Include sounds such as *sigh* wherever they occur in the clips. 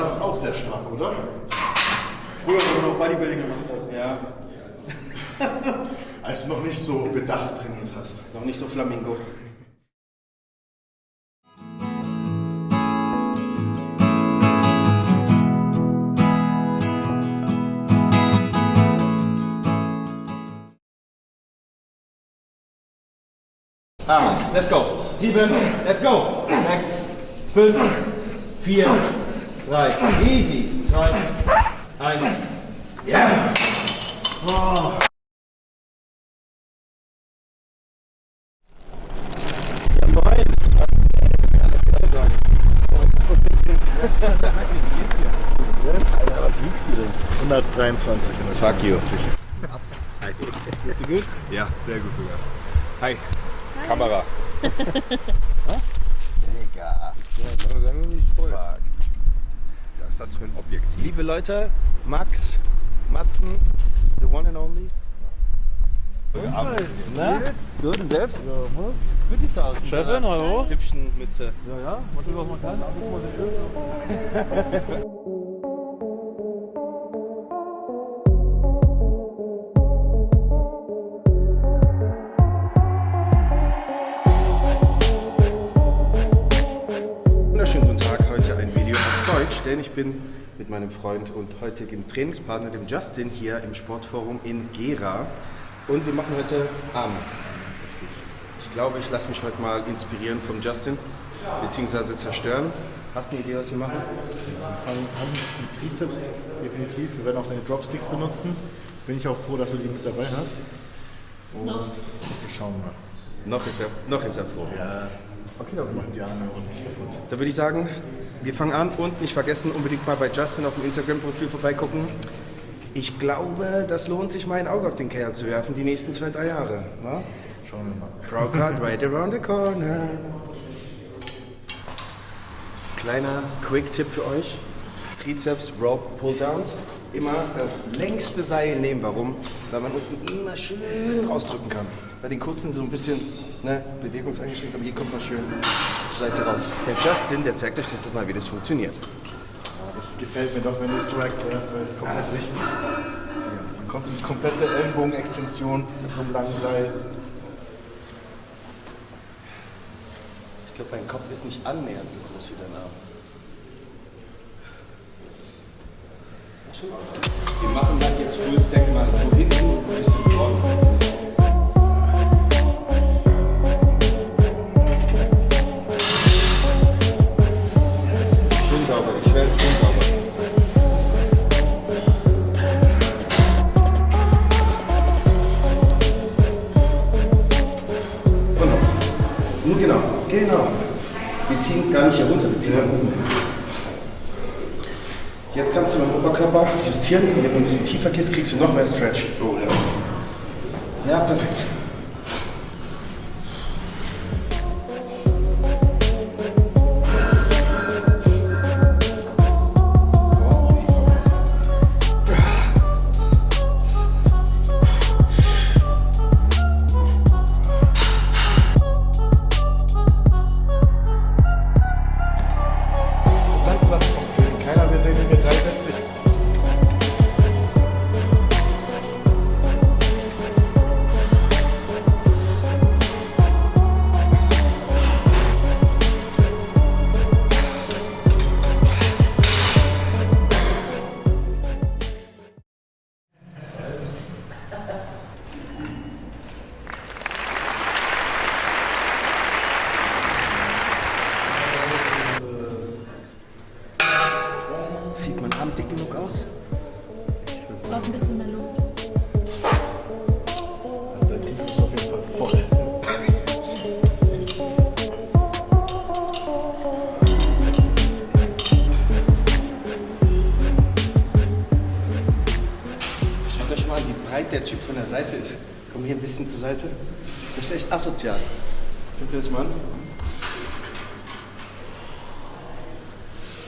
damals auch sehr stark, oder? Früher, wo du noch Bodybuilding gemacht hast, ja. *laughs* Als du noch nicht so bedacht trainiert hast. Noch nicht so Flamingo. Acht, let's go. Sieben, let's go. Sechs, fünf, vier, drei, easy. Zwei, eins. Ja. Alter, was wiegst du denn? 123. Fuck you. 122. Geht's dir gut? Ja, sehr gut sogar. Hi. Kamera. *laughs* Digga. Fuck. Was ist das für ein Objektiv? Liebe Leute, Max, Matzen, the one and only. Na? Gut und selbst? Ja, was? Gut siehst du aus. Chefin, hallo? Hübschen Mütze. Ja, ja, mal was man kann, denn ich bin mit meinem Freund und heutigen Trainingspartner, dem Justin, hier im Sportforum in Gera. Und wir machen heute Arme. Ich glaube, ich lasse mich heute mal inspirieren vom Justin, beziehungsweise zerstören. Hast du eine Idee, was wir machen? Wir fangen an mit Trizeps, definitiv. Wir werden auch deine Dropsticks benutzen. Bin ich auch froh, dass du die mit dabei hast. Und wir schauen mal. Noch ist er, noch ist er froh. Ja, Okay, wir machen die Arme ordentlich kaputt. Dann würde ich sagen, wir fangen an und nicht vergessen, unbedingt mal bei Justin auf dem Instagram-Profil vorbeigucken. Ich glaube, das lohnt sich mal ein Auge auf den Kerl zu werfen, die nächsten zwei, drei Jahre. Na? Schauen wir mal. Pro Card right around the corner. Kleiner Quick-Tipp für euch. Trizeps Rope Pull-Downs. Immer das längste Seil nehmen. Warum? Weil man unten immer schön rausdrücken kann. Bei den kurzen so ein bisschen ne, bewegungseingeschränkt, aber hier kommt man schön zur Seite raus. Der Justin, der zeigt euch jetzt mal, wie das funktioniert. Ja, das gefällt mir doch, wenn du es so erklärst, weil es komplett richtig. Ja, man kommt in die komplette Ellenbogenextension mit so einem langen Seil. Ich glaube, mein Kopf ist nicht annähernd so groß wie dein Arm. Wir machen das jetzt Full Stack mal so hinten ein bisschen vorne. Justieren. Wenn du ein bisschen tiefer gehst, kriegst du noch mehr Stretch. So, ja. Ja, perfekt. Sieht mein Arm dick genug aus? Braucht ein bisschen mehr Luft. Also dein ist auf jeden Fall voll. Schaut euch mal an, wie breit der Typ von der Seite ist. Komm hier ein bisschen zur Seite. Das ist echt asozial. Guckt ihr das mal an?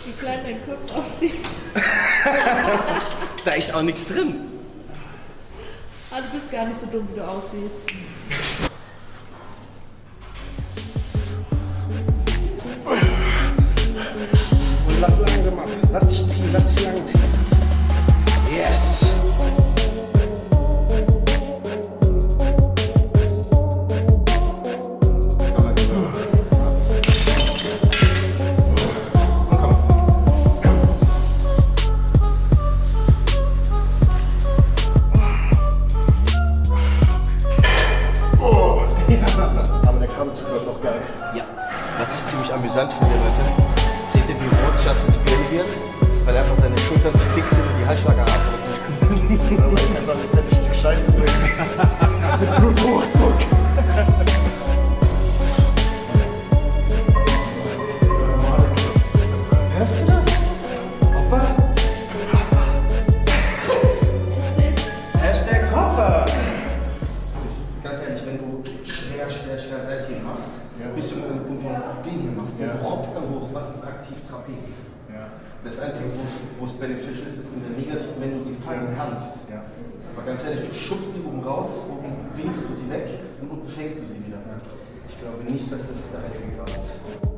Wie klein dein Kopf aussieht. *laughs* Da ist auch nichts drin. Ah, du bist gar nicht so dumm, wie du aussiehst. Was ich ziemlich amüsant finde, Leute, seht ihr, wie rot Justin Birne wird? Weil einfach seine Schultern zu dick sind und die Halsschlager abdrücken. Aber ich einfach ein fettes Stück Scheiße bringen. Mit Bluthochdruck. *laughs* wo es- beneficial ist, ist in der negativen, wenn du sie fangen kannst. ja. Aber ganz ehrlich, du schubst sie oben raus, oben winkst du sie weg und unten fängst du sie wieder. Ich glaube nicht, dass das der heilige Grad ist.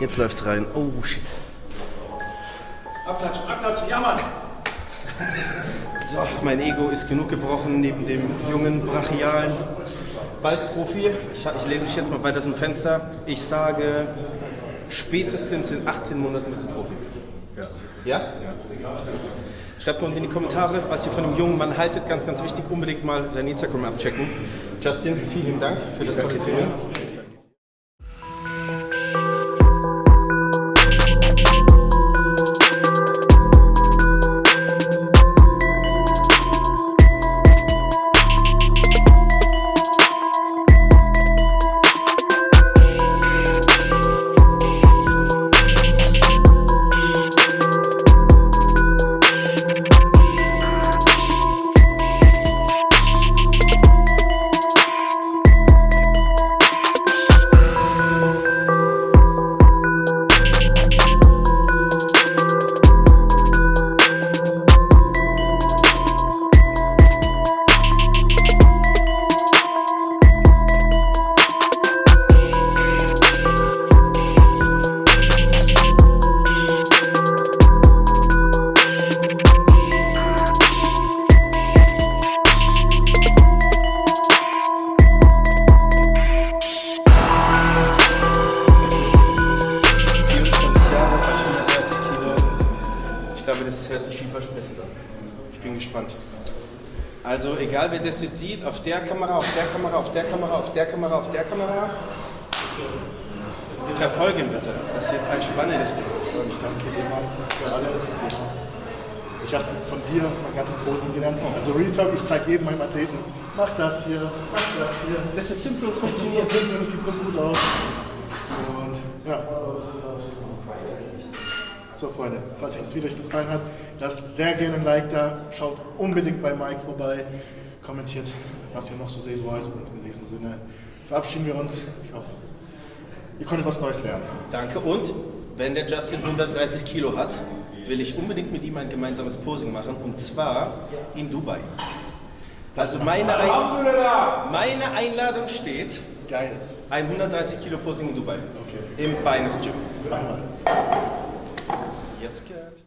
Jetzt läuft's rein. Oh shit. Abklatschen, abklatschen, ja Mann. So, mein Ego ist genug gebrochen neben dem jungen, brachialen Waldprofi. Ich, ich lehne mich jetzt mal weiter zum Fenster. Ich sage, spätestens in 18 Monaten bist du Profi. Ja. Ja? Schreibt mal unten in die Kommentare, was ihr von dem jungen Mann haltet. Ganz, ganz wichtig, unbedingt mal sein Instagram abchecken. Justin, vielen Dank für das tolle Training. Also, egal wer das jetzt sieht, auf der Kamera, auf der Kamera, auf der Kamera, auf der Kamera, auf der Kamera. Verfolgen bitte. Das wird ein spannendes Ding. Und ich danke dir, Mann, für alles. Ich habe von dir mein ganzes Posen gelernt. Also Real Talk, ich zeige jedem meinem Athleten, mach das hier, mach das hier. Das ist simpel Das ist so simpel und es sieht so gut aus. Und ja. So Freunde, falls euch das Video euch gefallen hat, lasst sehr gerne ein Like da, schaut unbedingt bei Mike vorbei, kommentiert, was ihr noch so sehen wollt und in diesem Sinne verabschieden wir uns. Ich hoffe, ihr konntet was Neues lernen. Danke. Und wenn der Justin 130 Kilo hat, will ich unbedingt mit ihm ein gemeinsames Posing machen und zwar in Dubai. Also meine, Ein meine Einladung steht, Geil. ein 130 Kilo Posing in Dubai. Im Beines Gym. Machen wir. Jetzt gehört.